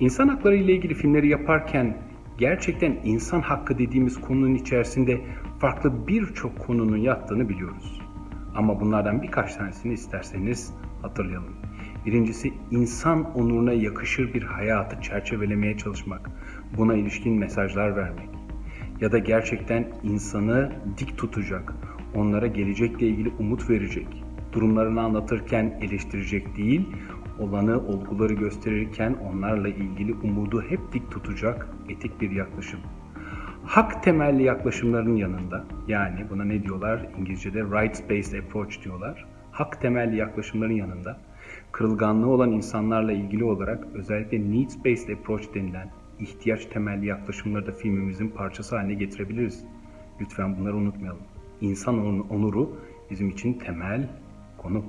İnsan hakları ile ilgili filmleri yaparken gerçekten insan hakkı dediğimiz konunun içerisinde farklı birçok konunun yattığını biliyoruz. Ama bunlardan birkaç tanesini isterseniz hatırlayalım. Birincisi insan onuruna yakışır bir hayatı çerçevelemeye çalışmak, buna ilişkin mesajlar vermek ya da gerçekten insanı dik tutacak, onlara gelecekle ilgili umut verecek, durumlarını anlatırken eleştirecek değil, olanı, olguları gösterirken onlarla ilgili umudu hep dik tutacak etik bir yaklaşım. Hak temelli yaklaşımların yanında, yani buna ne diyorlar? İngilizce'de rights-based approach diyorlar. Hak temelli yaklaşımların yanında, kırılganlığı olan insanlarla ilgili olarak özellikle needs-based approach denilen ihtiyaç temelli yaklaşımları da filmimizin parçası haline getirebiliriz. Lütfen bunları unutmayalım. İnsan onuru bizim için temel konu.